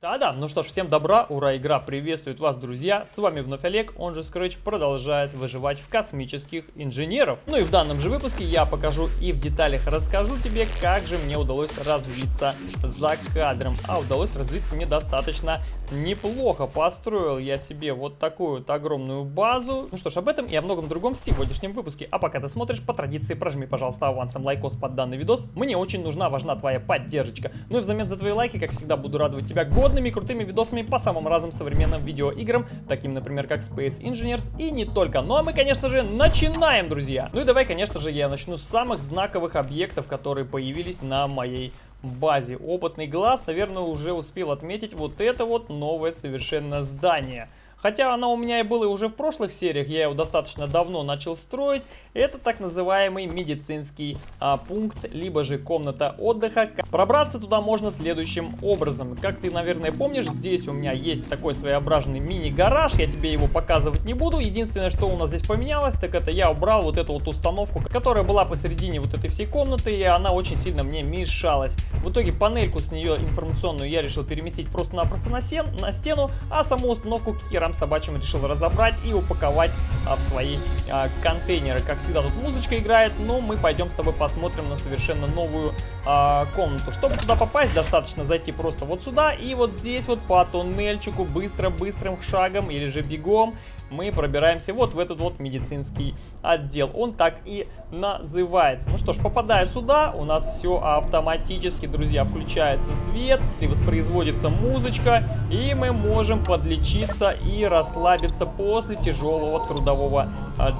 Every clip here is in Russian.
Да-да, ну что ж, всем добра, ура, игра приветствует вас, друзья. С вами вновь Олег, он же Scratch продолжает выживать в космических инженеров. Ну и в данном же выпуске я покажу и в деталях расскажу тебе, как же мне удалось развиться за кадром. А удалось развиться мне достаточно неплохо. Построил я себе вот такую вот огромную базу. Ну что ж, об этом и о многом другом в сегодняшнем выпуске. А пока ты смотришь, по традиции прожми, пожалуйста, авансом лайкос под данный видос. Мне очень нужна, важна твоя поддержка. Ну и взамен за твои лайки, как всегда, буду радовать тебя год годными крутыми видосами по самым разным современным видеоиграм, таким, например, как Space Engineers и не только. Ну а мы, конечно же, начинаем, друзья! Ну и давай, конечно же, я начну с самых знаковых объектов, которые появились на моей базе. Опытный глаз, наверное, уже успел отметить вот это вот новое совершенно здание. Хотя она у меня и была уже в прошлых сериях, я его достаточно давно начал строить. Это так называемый медицинский а, пункт, либо же комната отдыха. Пробраться туда можно следующим образом. Как ты, наверное, помнишь, здесь у меня есть такой своеобразный мини-гараж. Я тебе его показывать не буду. Единственное, что у нас здесь поменялось, так это я убрал вот эту вот установку, которая была посередине вот этой всей комнаты, и она очень сильно мне мешалась. В итоге панельку с нее информационную я решил переместить просто-напросто на, на стену, а саму установку к херам собачьим решил разобрать и упаковать а, в свои а, контейнеры. Как всегда тут музычка играет, но мы пойдем с тобой посмотрим на совершенно новую а, комнату. Чтобы туда попасть, достаточно зайти просто вот сюда и вот здесь вот по туннельчику быстро-быстрым шагом или же бегом мы пробираемся вот в этот вот медицинский отдел. Он так и называется. Ну что ж, попадая сюда, у нас все автоматически, друзья, включается свет, и воспроизводится музычка, и мы можем подлечиться и расслабиться после тяжелого трудового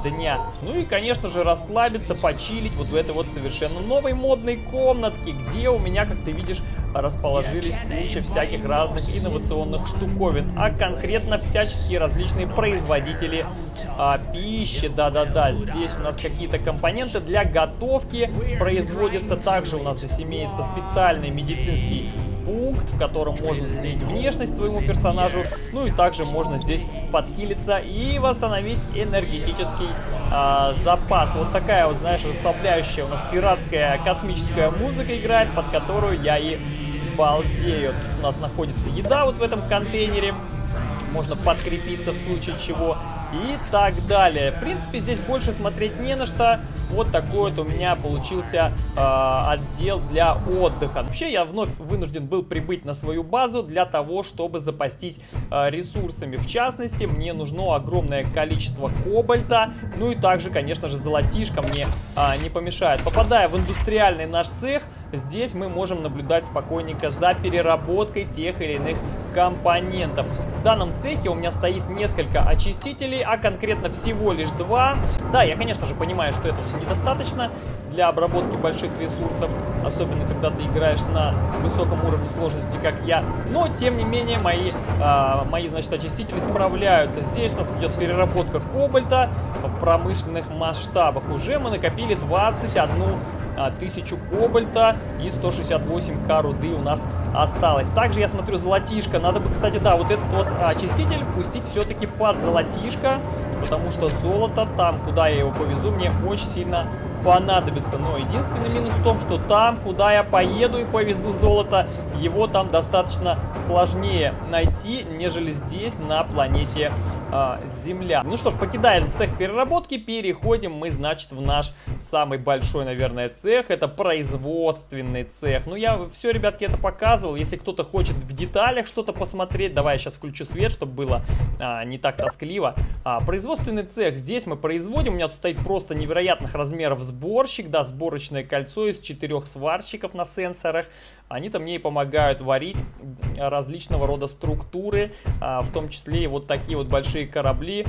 дня. Ну и, конечно же, расслабиться, почилить вот в этой вот совершенно новой модной комнатке, где у меня, как ты видишь, расположились куча всяких разных инновационных штуковин, а конкретно всяческие различные производители а, пищи. Да-да-да, здесь у нас какие-то компоненты для готовки производятся. Также у нас здесь имеется специальный медицинский пункт, в котором можно сменить внешность твоему персонажу. Ну и также можно здесь подхилиться и восстановить энергетический э, запас. Вот такая вот, знаешь, расслабляющая у нас пиратская космическая музыка играет, под которую я и балдею. Тут у нас находится еда вот в этом контейнере. Можно подкрепиться в случае чего и так далее. В принципе, здесь больше смотреть не на что. Вот такой вот у меня получился э, отдел для отдыха. Вообще, я вновь вынужден был прибыть на свою базу для того, чтобы запастись э, ресурсами. В частности, мне нужно огромное количество кобальта. Ну и также, конечно же, золотишко мне э, не помешает. Попадая в индустриальный наш цех, здесь мы можем наблюдать спокойненько за переработкой тех или иных компонентов. В данном цехе у меня стоит несколько очистителей, а конкретно всего лишь два. Да, я, конечно же, понимаю, что это недостаточно для обработки больших ресурсов, особенно когда ты играешь на высоком уровне сложности, как я. Но, тем не менее, мои, э, мои значит, очистители справляются. Здесь у нас идет переработка кобальта в промышленных масштабах. Уже мы накопили 21 а, тысячу кобальта и 168к руды у нас осталось. Также я смотрю золотишко. Надо бы, кстати, да, вот этот вот очиститель пустить все-таки под золотишко, потому что золото там, куда я его повезу, мне очень сильно понадобится. Но единственный минус в том, что там, куда я поеду и повезу золото, его там достаточно сложнее найти, нежели здесь, на планете э, Земля. Ну что ж, покидаем цех переработки, переходим мы, значит, в наш самый большой, наверное, цех. Это производственный цех. Ну, я все, ребятки, это показывал. Если кто-то хочет в деталях что-то посмотреть, давай я сейчас включу свет, чтобы было а, не так тоскливо. А, производственный цех. Здесь мы производим. У меня тут стоит просто невероятных размеров сборщик, да, сборочное кольцо из четырех сварщиков на сенсорах. Они-то мне и помогают варить различного рода структуры, а, в том числе и вот такие вот большие корабли,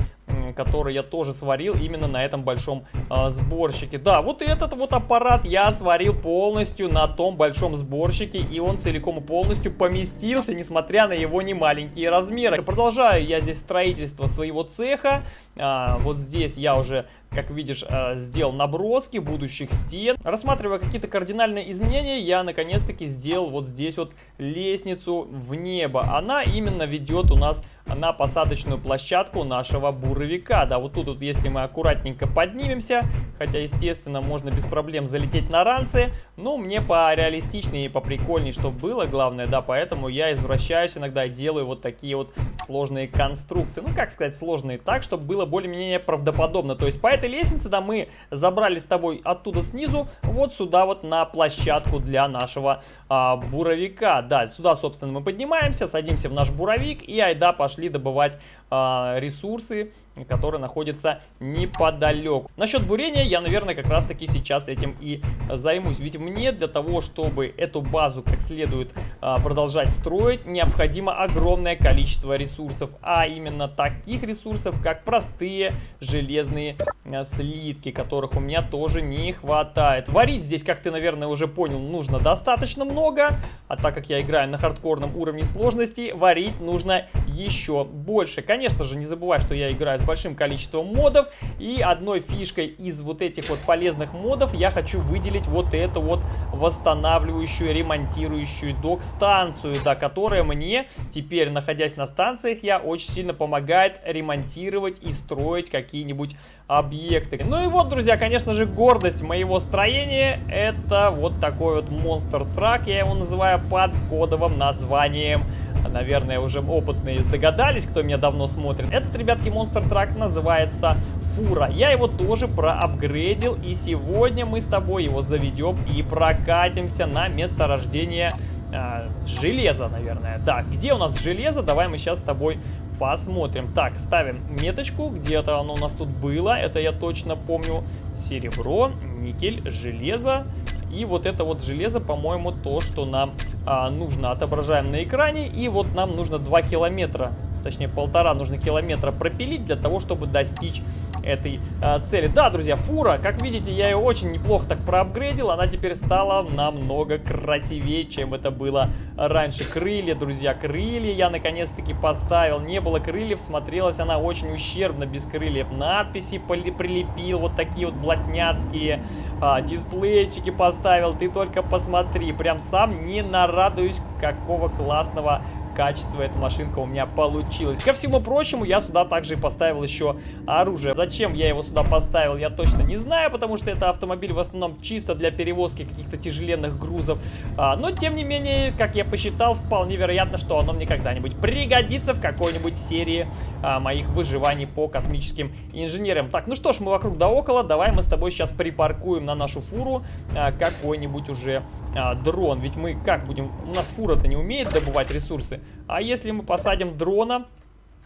которые я тоже сварил именно на этом большом а, сборщике. Да, вот этот вот аппарат я сварил полностью на том большом сборщике, и он целиком и полностью поместился, несмотря на его немаленькие размеры. Продолжаю я здесь строительство своего цеха. А, вот здесь я уже как видишь, э, сделал наброски будущих стен. Рассматривая какие-то кардинальные изменения, я наконец-таки сделал вот здесь вот лестницу в небо. Она именно ведет у нас на посадочную площадку нашего буровика. Да, вот тут вот, если мы аккуратненько поднимемся, хотя, естественно, можно без проблем залететь на ранцы, Ну, мне по реалистичнее и по прикольнее, чтобы было, главное, да, поэтому я извращаюсь иногда и делаю вот такие вот сложные конструкции. Ну, как сказать, сложные так, чтобы было более-менее правдоподобно. То есть по этой лестнице, да, мы забрали с тобой оттуда снизу вот сюда вот на площадку для нашего а, буровика. Да, сюда, собственно, мы поднимаемся, садимся в наш буровик и айда пошли добывать а, ресурсы, которые находятся неподалеку. Насчет бурения я, наверное, как раз таки сейчас этим и займусь. Ведь мне для того, чтобы эту базу как следует а, продолжать строить, необходимо огромное количество ресурсов. А именно таких ресурсов, как простые железные а, слитки, которых у меня тоже не хватает. Варить здесь, как ты, наверное, уже понял, нужно достаточно много. А так как я играю на хардкорном уровне сложности, варить нужно еще больше. Конечно же, не забывай, что я играю с большим количеством модов. И одной фишкой из вот этих вот полезных модов я хочу выделить вот эту вот восстанавливающую, ремонтирующую док-станцию, да, которая мне теперь, находясь на станциях, я очень сильно помогает ремонтировать и строить какие-нибудь объекты. Ну и вот, друзья, конечно же, гордость моего строения это вот такой вот монстр трак, я его называю под кодовым названием наверное, уже опытные догадались, кто меня давно смотрит. Этот, ребятки, Monster Truck называется Фура. Я его тоже проапгрейдил, и сегодня мы с тобой его заведем и прокатимся на месторождение э, железа, наверное. Да, где у нас железо? Давай мы сейчас с тобой посмотрим. Так, ставим меточку, где-то оно у нас тут было, это я точно помню. Серебро, никель, железо. И вот это вот железо, по-моему, то, что нам а, нужно. Отображаем на экране. И вот нам нужно 2 километра, точнее полтора нужно километра пропилить для того, чтобы достичь этой э, цели. Да, друзья, фура, как видите, я ее очень неплохо так проапгрейдил. Она теперь стала намного красивее, чем это было раньше. Крылья, друзья, крылья я наконец-таки поставил. Не было крыльев, смотрелась она очень ущербно, без крыльев. Надписи прилепил, вот такие вот блатняцкие. А, дисплейчики поставил. Ты только посмотри, прям сам не нарадуюсь, какого классного качество эта машинка у меня получилась. Ко всему прочему, я сюда также поставил еще оружие. Зачем я его сюда поставил, я точно не знаю, потому что это автомобиль в основном чисто для перевозки каких-то тяжеленных грузов. А, но, тем не менее, как я посчитал, вполне вероятно, что оно мне когда-нибудь пригодится в какой-нибудь серии а, моих выживаний по космическим инженерам. Так, ну что ж, мы вокруг да около. Давай мы с тобой сейчас припаркуем на нашу фуру а, какой-нибудь уже а, дрон. Ведь мы как будем... У нас фура-то не умеет добывать ресурсы. А если мы посадим дрона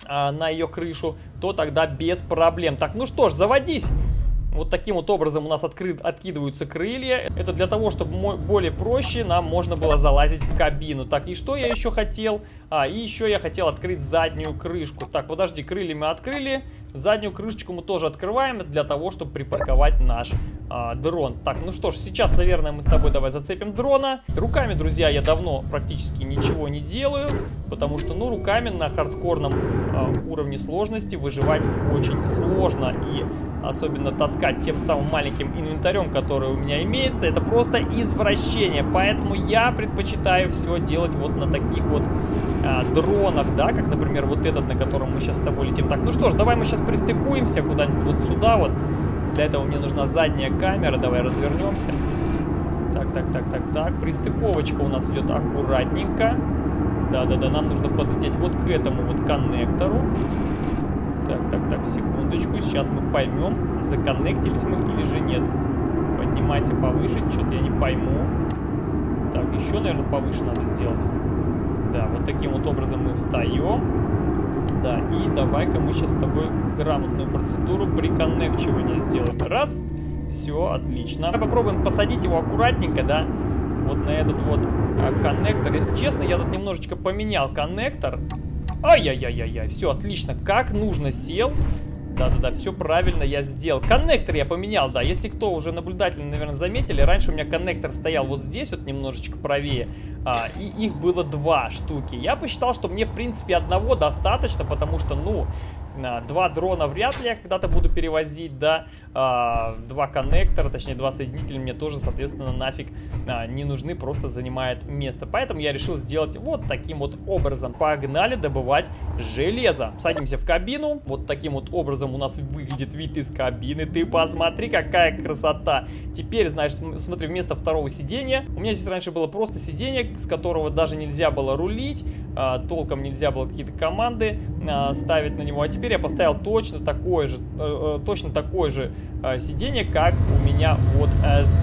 а, на ее крышу, то тогда без проблем. Так, ну что ж, заводись! Вот таким вот образом у нас открыт, откидываются крылья. Это для того, чтобы более проще нам можно было залазить в кабину. Так, и что я еще хотел? А, и еще я хотел открыть заднюю крышку. Так, подожди, крылья мы открыли. Заднюю крышечку мы тоже открываем для того, чтобы припарковать наш а, дрон. Так, ну что ж, сейчас, наверное, мы с тобой давай зацепим дрона. Руками, друзья, я давно практически ничего не делаю, потому что, ну, руками на хардкорном уровне сложности выживать очень сложно. И особенно таскать тем самым маленьким инвентарем, который у меня имеется, это просто извращение. Поэтому я предпочитаю все делать вот на таких вот а, дронах, да, как, например, вот этот, на котором мы сейчас с тобой летим. Так, ну что ж, давай мы сейчас пристыкуемся куда-нибудь вот сюда вот. Для этого мне нужна задняя камера, давай развернемся. Так, так, так, так, так. Пристыковочка у нас идет аккуратненько. Да-да-да, нам нужно подлететь вот к этому вот коннектору. Так, так, так, секундочку. Сейчас мы поймем, законнектились мы или же нет. Поднимайся повыше, что-то я не пойму. Так, еще, наверное, повыше надо сделать. Да, вот таким вот образом мы встаем. Да, и давай-ка мы сейчас с тобой грамотную процедуру приконнекчивания сделаем. Раз, все, отлично. Попробуем посадить его аккуратненько, да, вот на этот вот а, коннектор. Если честно, я тут немножечко поменял коннектор. Ай-яй-яй-яй-яй, все отлично, как нужно сел. Да-да-да, все правильно я сделал. Коннектор я поменял, да. Если кто уже наблюдательно, наверное, заметили, раньше у меня коннектор стоял вот здесь, вот немножечко правее. А, и их было два штуки. Я посчитал, что мне, в принципе, одного достаточно, потому что, ну, два дрона вряд ли я когда-то буду перевозить, да. А, два коннектора, точнее два соединителя мне тоже, соответственно, нафиг а, не нужны, просто занимает место. Поэтому я решил сделать вот таким вот образом. Погнали добывать железо. Садимся в кабину. Вот таким вот образом у нас выглядит вид из кабины. Ты посмотри, какая красота. Теперь, знаешь, смотри, вместо второго сидения, у меня здесь раньше было просто сиденье, с которого даже нельзя было рулить, а, толком нельзя было какие-то команды ставить на него. А теперь я поставил точно такое же, э, э, точно такое же э, сиденье, как у меня вот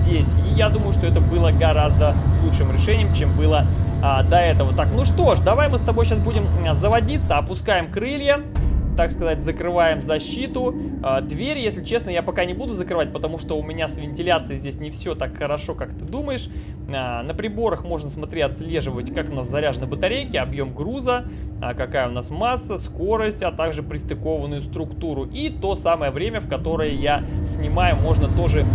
здесь. И я думаю, что это было гораздо лучшим решением, чем было а, до этого. Так, ну что ж, давай мы с тобой сейчас будем заводиться, опускаем крылья так сказать, закрываем защиту. А, дверь, если честно, я пока не буду закрывать, потому что у меня с вентиляцией здесь не все так хорошо, как ты думаешь. А, на приборах можно, смотри, отслеживать, как у нас заряжены батарейки, объем груза, а, какая у нас масса, скорость, а также пристыкованную структуру. И то самое время, в которое я снимаю, можно тоже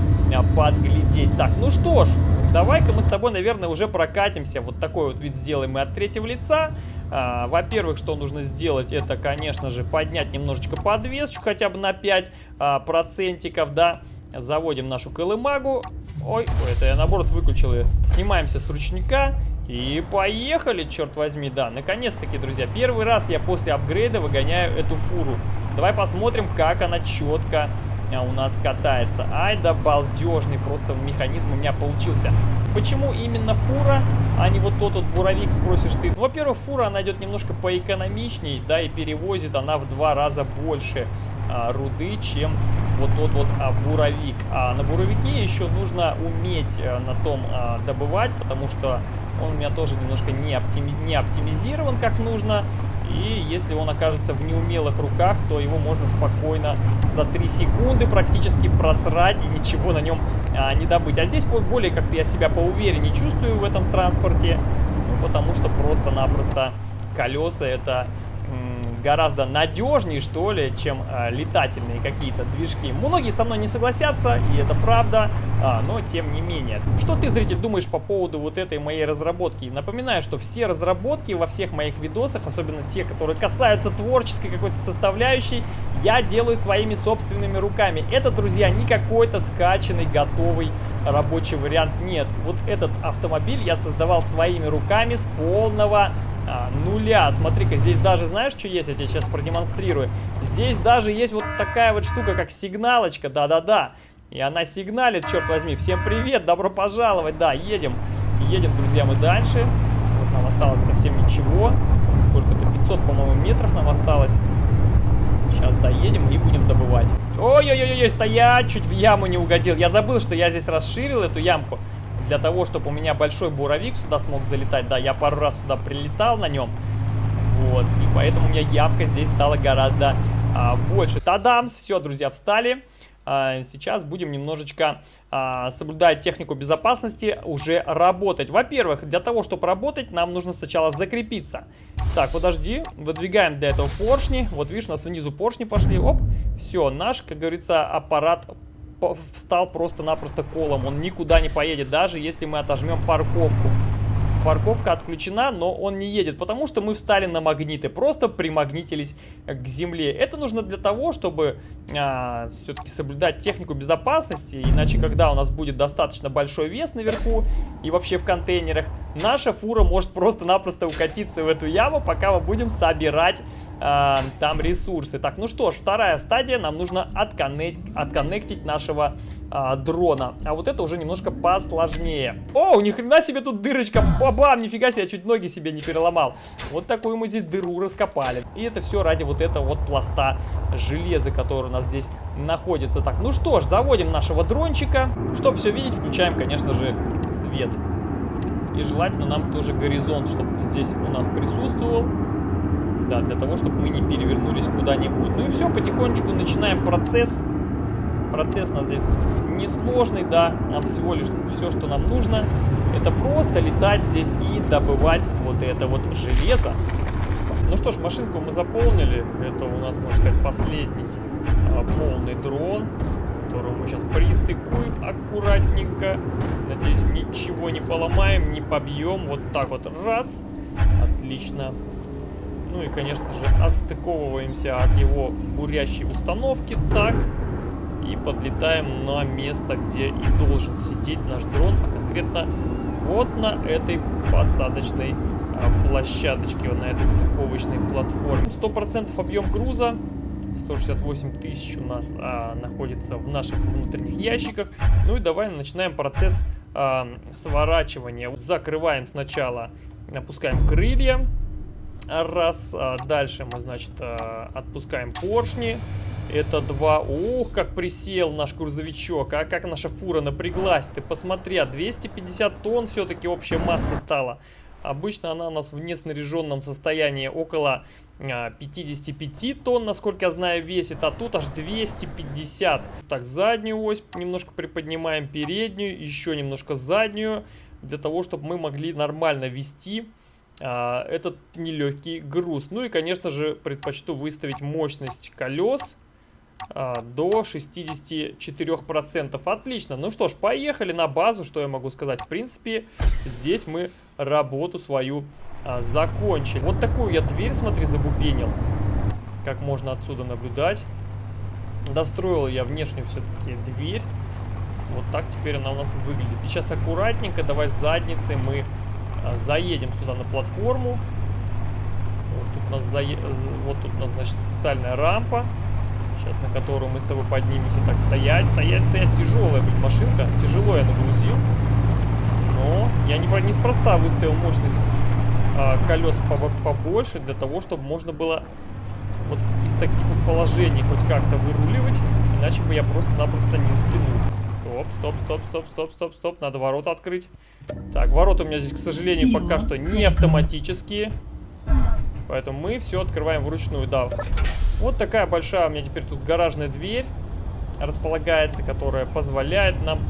подглядеть. Так, ну что ж, давай-ка мы с тобой, наверное, уже прокатимся. Вот такой вот вид сделаем мы от третьего лица. А, Во-первых, что нужно сделать, это, конечно же, поднять немножечко подвесочку, хотя бы на 5 а, процентиков, да. Заводим нашу колымагу. Ой, это я наоборот выключил ее. Снимаемся с ручника. И поехали, черт возьми, да. Наконец-таки, друзья, первый раз я после апгрейда выгоняю эту фуру. Давай посмотрим, как она четко у нас катается. Ай да балдежный просто механизм у меня получился. Почему именно фура, а не вот тот вот буровик, спросишь ты? Ну, во-первых, фура, она идет немножко поэкономичней, да, и перевозит она в два раза больше а, руды, чем вот тот вот а, буровик. А на буровике еще нужно уметь а, на том а, добывать, потому что он у меня тоже немножко не, оптими не оптимизирован как нужно. И если он окажется в неумелых руках, то его можно спокойно за 3 секунды практически просрать и ничего на нем а, не добыть. А здесь более как-то я себя поувереннее чувствую в этом транспорте, ну, потому что просто-напросто колеса это гораздо надежнее, что ли, чем э, летательные какие-то движки. Многие со мной не согласятся, и это правда, а, но тем не менее. Что ты, зритель, думаешь по поводу вот этой моей разработки? Напоминаю, что все разработки во всех моих видосах, особенно те, которые касаются творческой какой-то составляющей, я делаю своими собственными руками. Это, друзья, не какой-то скачанный, готовый рабочий вариант. Нет, вот этот автомобиль я создавал своими руками с полного а, нуля. Смотри-ка, здесь даже, знаешь, что есть? Я тебе сейчас продемонстрирую. Здесь даже есть вот такая вот штука, как сигналочка, да-да-да. И она сигналит, черт возьми. Всем привет, добро пожаловать. Да, едем. Едем, друзья, мы дальше. Вот нам осталось совсем ничего. Сколько-то, 500, по-моему, метров нам осталось. Сейчас доедем и будем добывать. Ой-ой-ой, стоять, чуть в яму не угодил. Я забыл, что я здесь расширил эту ямку для того, чтобы у меня большой буровик сюда смог залетать. Да, я пару раз сюда прилетал на нем. Вот, и поэтому у меня ямка здесь стала гораздо а, больше. Тадамс, все, друзья, встали. А, сейчас будем немножечко, а, соблюдая технику безопасности, уже работать. Во-первых, для того, чтобы работать, нам нужно сначала закрепиться. Так, подожди, выдвигаем для этого поршни. Вот видишь, у нас внизу поршни пошли. Оп, все, наш, как говорится, аппарат встал просто-напросто колом. Он никуда не поедет, даже если мы отожмем парковку. Парковка отключена, но он не едет, потому что мы встали на магниты, просто примагнитились к земле. Это нужно для того, чтобы а, все-таки соблюдать технику безопасности, иначе когда у нас будет достаточно большой вес наверху и вообще в контейнерах, наша фура может просто-напросто укатиться в эту яму, пока мы будем собирать э, там ресурсы. Так, ну что ж, вторая стадия, нам нужно отконнект, отконнектить нашего э, дрона. А вот это уже немножко посложнее. О, ни хрена себе тут дырочка, бабам, нифига себе, я чуть ноги себе не переломал. Вот такую мы здесь дыру раскопали. И это все ради вот этого вот пласта железа, который у нас здесь находится. Так, ну что ж, заводим нашего дрончика. Чтобы все видеть, включаем, конечно же, свет. И желательно нам тоже горизонт, чтобы здесь у нас присутствовал. Да, для того, чтобы мы не перевернулись куда-нибудь. Ну и все, потихонечку начинаем процесс. Процесс у нас здесь несложный, да. Нам всего лишь все, что нам нужно, это просто летать здесь и добывать вот это вот железо. Ну что ж, машинку мы заполнили. Это у нас, можно сказать, последний а, полный дрон, которого мы сейчас пристыкуем аккуратненько. Надеюсь, ничего не поломаем, не побьем. Вот так вот раз. Отлично. Ну и, конечно же, отстыковываемся от его бурящей установки. Так. И подлетаем на место, где и должен сидеть наш дрон, а конкретно вот на этой посадочной а, площадочке, вот на этой стыковочной платформе. 100% объем груза. 168 тысяч у нас а, находится в наших внутренних ящиках. Ну и давай начинаем процесс а, сворачивания. Закрываем сначала, опускаем крылья. Раз. А, дальше мы, значит, а, отпускаем поршни. Это два. Ух, как присел наш грузовичок. А как наша фура напряглась. Ты посмотри, 250 тонн все-таки общая масса стала. Обычно она у нас в неснаряженном состоянии около 55 а, тонн, насколько я знаю, весит, а тут аж 250. Так, заднюю ось немножко приподнимаем, переднюю, еще немножко заднюю, для того, чтобы мы могли нормально вести а, этот нелегкий груз. Ну и, конечно же, предпочту выставить мощность колес а, до 64%. Отлично. Ну что ж, поехали на базу. Что я могу сказать? В принципе, здесь мы работу свою а, закончили. Вот такую я дверь, смотри, забубенил. Как можно отсюда наблюдать. Достроил я внешнюю все-таки дверь. Вот так теперь она у нас выглядит. И сейчас аккуратненько, давай задницей мы а, заедем сюда на платформу. Вот тут у нас, зае... вот тут у нас значит, специальная рампа. Сейчас на которую мы с тобой поднимемся. Так, стоять, стоять, стоять. Тяжелая, блин, машинка. Тяжело я нагрузил. Но я не, неспроста выставил мощность а, колес побольше, для того, чтобы можно было вот из таких вот положений хоть как-то выруливать. Иначе бы я просто-напросто не затянул. Стоп, стоп, стоп, стоп, стоп, стоп, стоп. Надо ворота открыть. Так, ворота у меня здесь, к сожалению, пока что не автоматические. Поэтому мы все открываем вручную, да. Вот такая большая у меня теперь тут гаражная дверь располагается, которая позволяет нам э,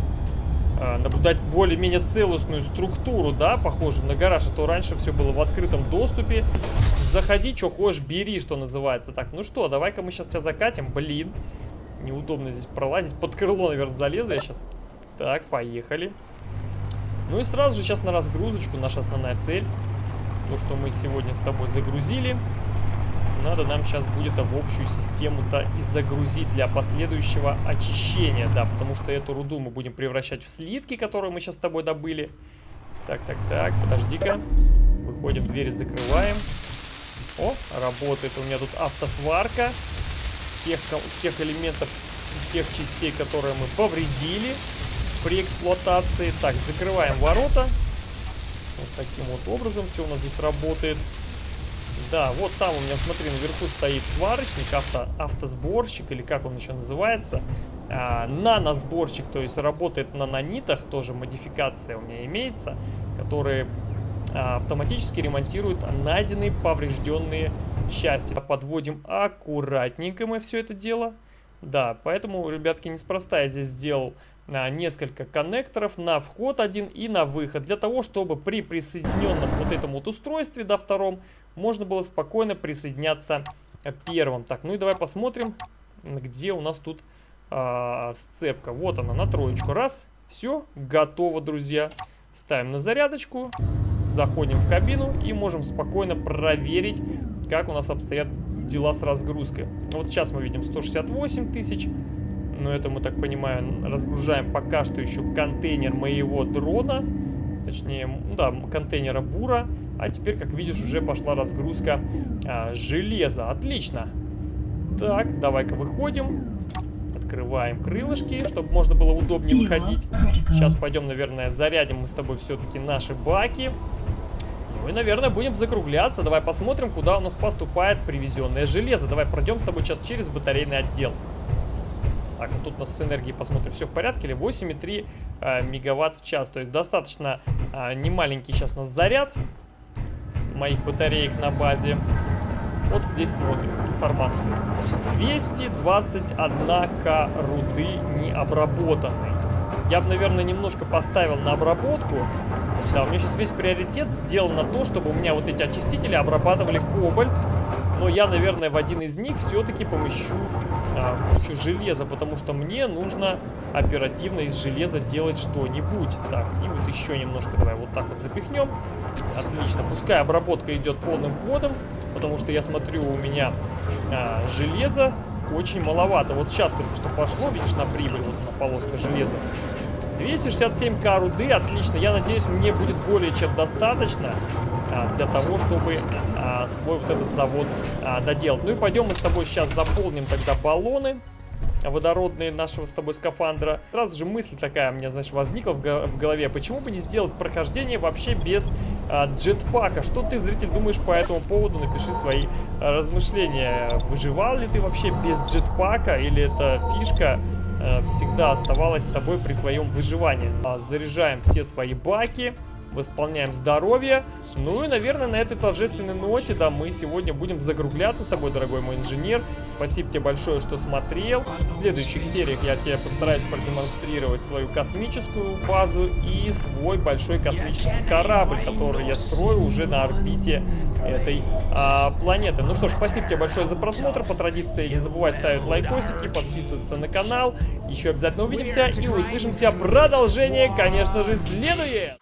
наблюдать более-менее целостную структуру, да, похоже на гараж. А то раньше все было в открытом доступе. Заходи, что хочешь, бери, что называется. Так, ну что, давай-ка мы сейчас тебя закатим. Блин, неудобно здесь пролазить. Под крыло, наверное, залезу я сейчас. Так, поехали. Ну и сразу же сейчас на разгрузочку наша основная цель то, что мы сегодня с тобой загрузили, надо нам сейчас будет в общую систему-то и загрузить для последующего очищения, да, потому что эту руду мы будем превращать в слитки, которые мы сейчас с тобой добыли. Так, так, так, подожди-ка. Выходим, двери закрываем. О, работает у меня тут автосварка тех, тех элементов, тех частей, которые мы повредили при эксплуатации. Так, закрываем ворота. Вот таким вот образом все у нас здесь работает. Да, вот там у меня, смотри, наверху стоит сварочник, авто, автосборщик, или как он еще называется. А, наносборщик, то есть работает на нанитах, тоже модификация у меня имеется, которые а, автоматически ремонтируют найденные поврежденные части. Подводим аккуратненько мы все это дело. Да, поэтому, ребятки, неспроста я здесь сделал несколько коннекторов на вход один и на выход. Для того, чтобы при присоединенном вот этом вот устройстве, да, втором, можно было спокойно присоединяться первым. Так, ну и давай посмотрим, где у нас тут а, сцепка. Вот она, на троечку. Раз, все, готово, друзья. Ставим на зарядочку, заходим в кабину и можем спокойно проверить, как у нас обстоят дела с разгрузкой. Вот сейчас мы видим 168 тысяч. Но это мы, так понимаю, разгружаем пока что еще контейнер моего дрона. Точнее, да, контейнера бура. А теперь, как видишь, уже пошла разгрузка а, железа. Отлично. Так, давай-ка выходим. Открываем крылышки, чтобы можно было удобнее выходить. Сейчас пойдем, наверное, зарядим мы с тобой все-таки наши баки. Ну и, наверное, будем закругляться. Давай посмотрим, куда у нас поступает привезенное железо. Давай пройдем с тобой сейчас через батарейный отдел. Так, вот тут у нас с энергией посмотрим, все в порядке или 8,3 э, мегаватт в час. То есть достаточно э, немаленький сейчас у нас заряд моих батареек на базе. Вот здесь смотрим информацию. 221к руды необработанной. Я бы, наверное, немножко поставил на обработку. Да, у меня сейчас весь приоритет сделан на то, чтобы у меня вот эти очистители обрабатывали кобальт но я, наверное, в один из них все-таки помещу а, кучу железа, потому что мне нужно оперативно из железа делать что-нибудь. Так, и вот еще немножко давай вот так вот запихнем. Отлично, пускай обработка идет полным ходом, потому что я смотрю, у меня а, железа очень маловато. Вот сейчас только что пошло, видишь, на прибыль, вот на полоска железа. 267к руды, отлично. Я надеюсь, мне будет более чем достаточно а, для того, чтобы а, свой вот этот завод а, доделать. Ну и пойдем мы с тобой сейчас заполним тогда баллоны водородные нашего с тобой скафандра. Сразу же мысль такая у меня, знаешь, возникла в, голове. Почему бы не сделать прохождение вообще без а, джетпака? Что ты, зритель, думаешь по этому поводу? Напиши свои а, размышления. Выживал ли ты вообще без джетпака? Или это фишка всегда оставалась с тобой при твоем выживании? А, заряжаем все свои баки восполняем здоровье. Ну и, наверное, на этой торжественной ноте, да, мы сегодня будем закругляться с тобой, дорогой мой инженер. Спасибо тебе большое, что смотрел. В следующих сериях я тебе постараюсь продемонстрировать свою космическую базу и свой большой космический корабль, который я строю уже на орбите этой а, планеты. Ну что ж, спасибо тебе большое за просмотр. По традиции не забывай ставить лайкосики, подписываться на канал. Еще обязательно увидимся и услышимся. Продолжение, конечно же, следует!